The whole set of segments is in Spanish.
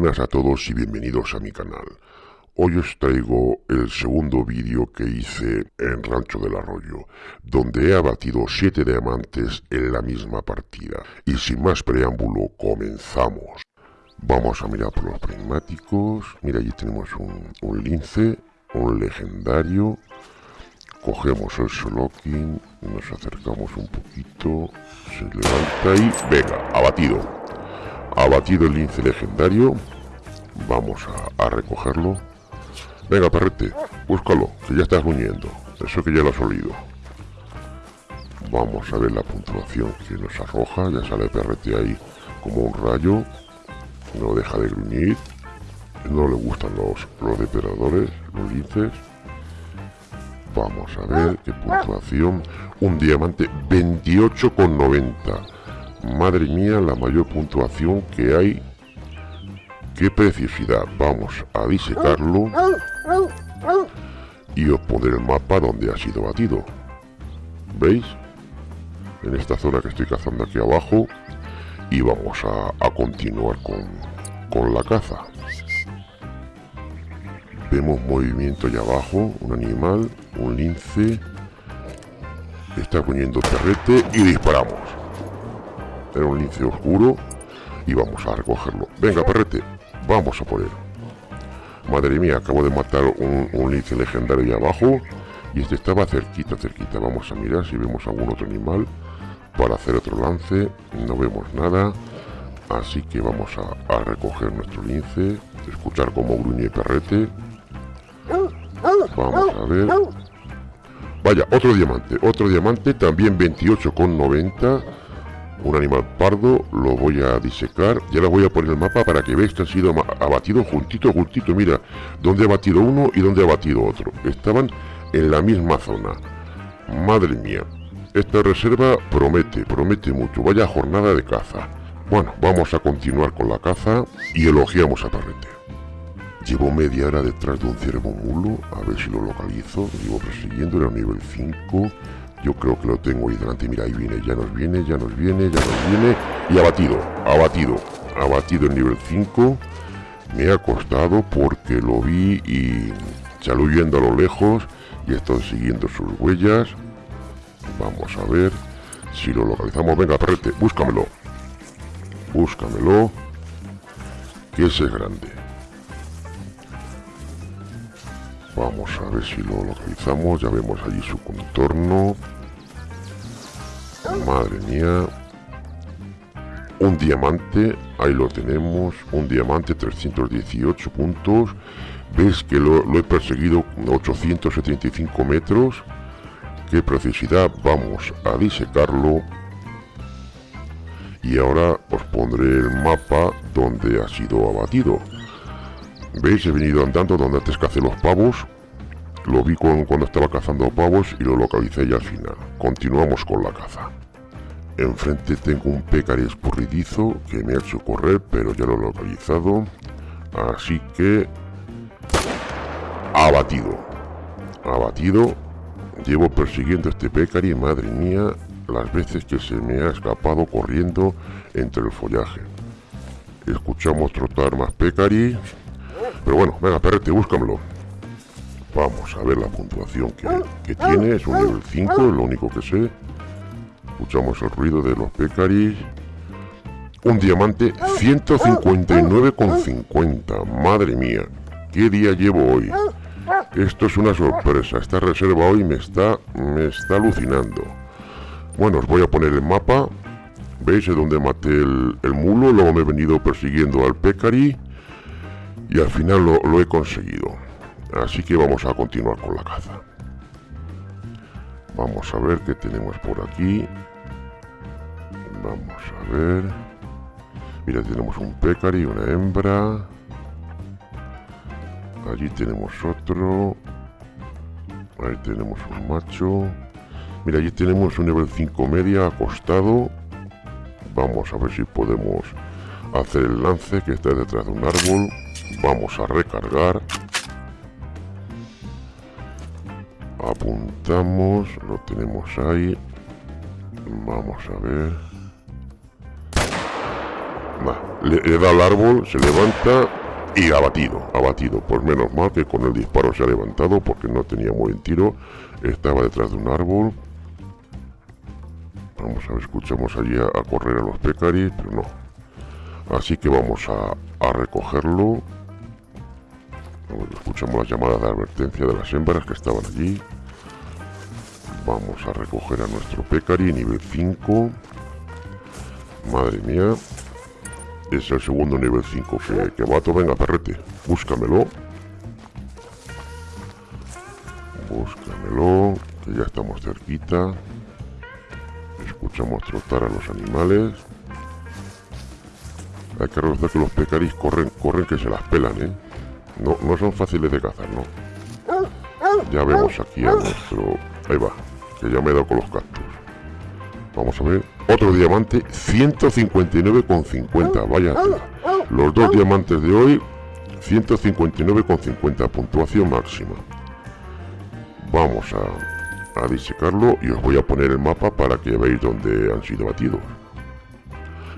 buenas a todos y bienvenidos a mi canal. Hoy os traigo el segundo vídeo que hice en Rancho del Arroyo, donde he abatido 7 diamantes en la misma partida. Y sin más preámbulo, comenzamos. Vamos a mirar por los prismáticos. Mira, allí tenemos un, lince, un legendario. Cogemos el Solokin, nos acercamos un poquito, se levanta y... ¡Venga! Abatido. Abatido el lince legendario. Vamos a, recogerlo. Venga, perrete, búscalo, que ya estás gruñendo. Eso que ya lo has olido. Vamos a ver la puntuación que nos arroja. Ya sale perrete ahí como un rayo. No deja de gruñir. No le gustan los, los depredadores, los linces. Vamos a ver qué puntuación. Un diamante 28,90. Madre mía, la mayor puntuación que hay. Qué preciosidad. Vamos a disecarlo. Y os pondré el mapa donde ha sido batido. ¿Veis? En esta zona que estoy cazando aquí abajo. Y vamos a, continuar con, con la caza. Vemos movimiento allá abajo, un animal, un lince. Está poniendo perrete y disparamos. Era un lince oscuro y vamos a recogerlo. Venga, perrete, vamos a él. Madre mía, acabo de matar un, lince legendario ahí abajo y este estaba cerquita, cerquita. Vamos a mirar si vemos algún otro animal para hacer otro lance. No vemos nada, así que vamos a, recoger nuestro lince, escuchar cómo gruñe perrete. Vamos a ver. Vaya, otro diamante, otro diamante, también 28,90 un animal pardo, lo voy a disecar, ya lo voy a poner el mapa para que veáis que han sido abatidos juntito, juntito, mira, donde ha batido uno y donde ha batido otro, estaban en la misma zona, madre mía, esta reserva promete, promete mucho, vaya jornada de caza, bueno, vamos a continuar con la caza y elogiamos a Parrete. Llevo media hora detrás de un ciervo mulo, a ver si lo localizo, llevo persiguiendo, era nivel 5, yo creo que lo tengo ahí delante. Mira, ahí viene, ya nos viene, ya nos viene, ya nos viene. Y abatido, abatido, abatido en nivel 5. Me ha costado porque lo vi y salió a lo lejos y estoy siguiendo sus huellas. Vamos a ver si lo localizamos. Venga, perrete, búscamelo. Búscamelo. Que ese es grande. Vamos a ver si lo localizamos. Ya vemos allí su contorno. Madre mía. Un diamante. Ahí lo tenemos. Un diamante, 318 puntos. Ves que lo, he perseguido 875 metros. Qué precisidad. Vamos a disecarlo. Y ahora os pondré el mapa donde ha sido abatido. ¿Veis? He venido andando donde antes cacé los pavos. Lo vi cuando estaba cazando pavos y lo localicé ya al final. Continuamos con la caza. Enfrente tengo un pecari escurridizo que me ha hecho correr, pero ya lo he localizado. Así que... Abatido. Abatido. Llevo persiguiendo este pecari, madre mía, las veces que se me ha escapado corriendo entre el follaje. Escuchamos trotar más pecari, pero bueno, venga, perrete, búscamelo. Vamos a ver la puntuación que, tiene. Es un nivel 5, es lo único que sé. Escuchamos el ruido de los pecaris. Un diamante 159,50. Madre mía, ¿qué día llevo hoy? Esto es una sorpresa. Esta reserva hoy me está, me está alucinando. Bueno, os voy a poner el mapa. ¿Veis de donde maté el, el mulo? Luego me he venido persiguiendo al pecari y al final lo, he conseguido. Así que vamos a continuar con la caza. Vamos a ver qué tenemos por aquí. Vamos a ver. Mira, tenemos un pecari, una hembra. Allí tenemos otro. Ahí tenemos un macho. Mira, allí tenemos un nivel 5 media acostado. Vamos a ver si podemos hacer el lance que está detrás de un árbol. Vamos a recargar. Apuntamos, lo tenemos ahí. Vamos a ver. le, da al árbol, se levanta y abatido, abatido. Pues menos mal que con el disparo se ha levantado porque no tenía muy buen tiro. Estaba detrás de un árbol. Vamos a ver, escuchamos allí a, correr a los pecaris, pero no. Así que vamos a, a recogerlo. Escuchamos las llamadas de advertencia de las hembras que estaban allí. Vamos a recoger a nuestro pecari nivel 5. Madre mía. Es el segundo nivel 5 que, que vato. Venga, perrete, búscamelo. Búscamelo, que ya estamos cerquita. Escuchamos trotar a los animales. Hay que recordar que los pecaris corren, corren que se las pelan, ¿eh? No, no son fáciles de cazar, ¿no? Ya vemos aquí a nuestro... Ahí va, que ya me he dado con los cactus. Vamos a ver. Otro diamante, 159,50. Vaya Los dos diamantes de hoy, 159,50. Puntuación máxima. Vamos a, a disecarlo y os voy a poner el mapa para que veáis dónde han sido batidos.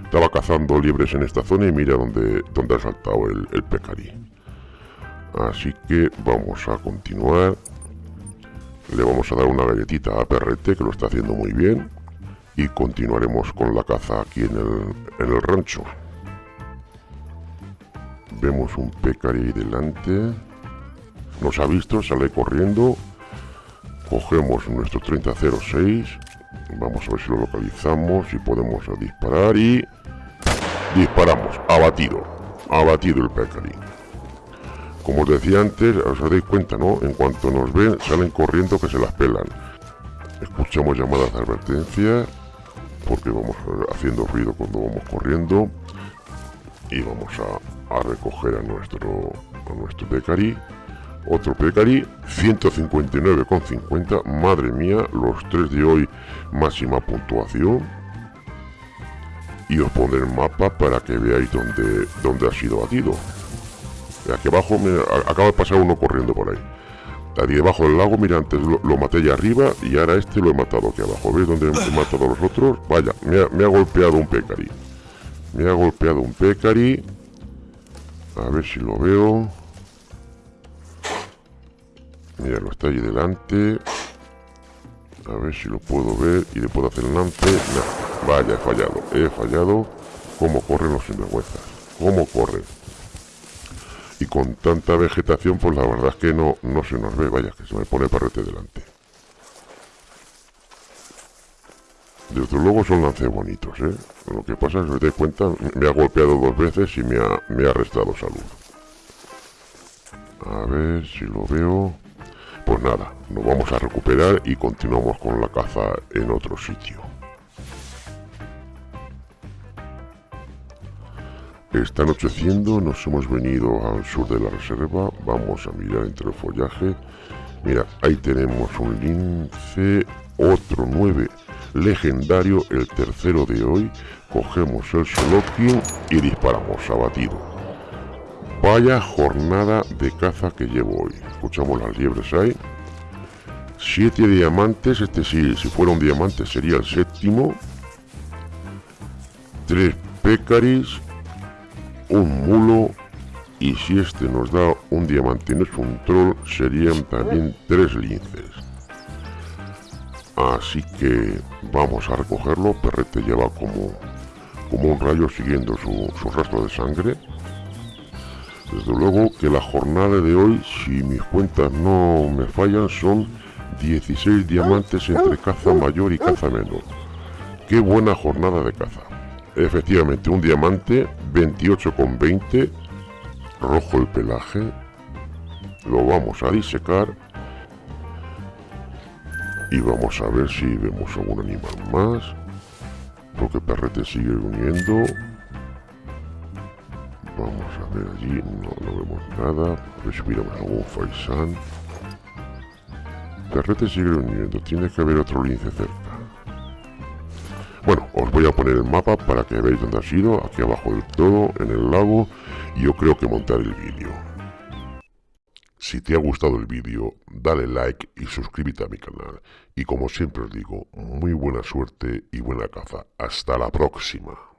Estaba cazando liebres en esta zona y mira dónde, dónde ha saltado el, el pecarí. Así que vamos a continuar. Le vamos a dar una galletita a Perrete, que lo está haciendo muy bien y continuaremos con la caza aquí en el, en el rancho. Vemos un pecari ahí delante. Nos ha visto, sale corriendo. Cogemos nuestro 3006. Vamos a ver si lo localizamos y podemos disparar y... Disparamos. Abatido. Abatido el pecari. Como os decía antes, os dais cuenta, ¿no? En cuanto nos ven, salen corriendo que se las pelan. Escuchamos llamadas de advertencia porque vamos haciendo ruido cuando vamos corriendo y vamos a, recoger a nuestro a nuestro Pecari otro Pecari 159,50 madre mía los tres de hoy máxima puntuación y os pondré el mapa para que veáis dónde, dónde ha sido batido aquí abajo me acaba de pasar uno corriendo por ahí Ahí debajo del lago, mira, antes lo, maté allá arriba y ahora este lo he matado aquí abajo. ¿Veis dónde he matado a los otros? Vaya, me ha, golpeado un pecari. Me ha golpeado un pecari. A ver si lo veo. Mira, lo está ahí delante. A ver si lo puedo ver y le puedo hacer lance. Vaya, he fallado. He fallado. ¿Cómo corren los sinvergüenzas? ¿Cómo corren? Y con tanta vegetación pues la verdad es que no, no se nos ve, vaya, que se me pone parrete delante. Desde luego son lances bonitos, ¿eh? Lo que pasa es que, os dais cuenta, me ha golpeado dos veces y me ha, me ha restado salud. A ver si lo veo. Pues nada, nos vamos a recuperar y continuamos con la caza en otro sitio. Está anocheciendo, nos hemos venido al sur de la reserva, vamos a mirar entre el follaje. Mira, ahí tenemos un lince, otro 9 legendario, el tercero de hoy. Cogemos el Solokin y disparamos, abatido. Vaya jornada de caza que llevo hoy. Escuchamos las liebres ahí. Siete diamantes, este sí, si fuera un diamante sería el séptimo. Tres pecaris un mulo y si este nos da un diamante no es un troll serían también tres linces. Así que vamos a recogerlo perrete lleva como como un rayo siguiendo su, su rastro de sangre. Desde luego que la jornada de hoy si mis cuentas no me fallan son 16 diamantes entre caza mayor y caza menor. Qué buena jornada de caza Efectivamente, un diamante, 28,20, rojo el pelaje, lo vamos a disecar y vamos a ver si vemos algún animal más, porque perrete sigue uniendo. Vamos a ver allí, no, vemos nada, respiramos algún faisán. Perrete sigue uniendo, tiene que haber otro lince cerca. Bueno, os voy a poner el mapa para que veáis dónde ha sido, aquí abajo del todo, en el lago, y yo creo que montar el vídeo. Si te ha gustado el vídeo, dale like y suscríbete a mi canal. Y como siempre os digo, muy buena suerte y buena caza. Hasta la próxima.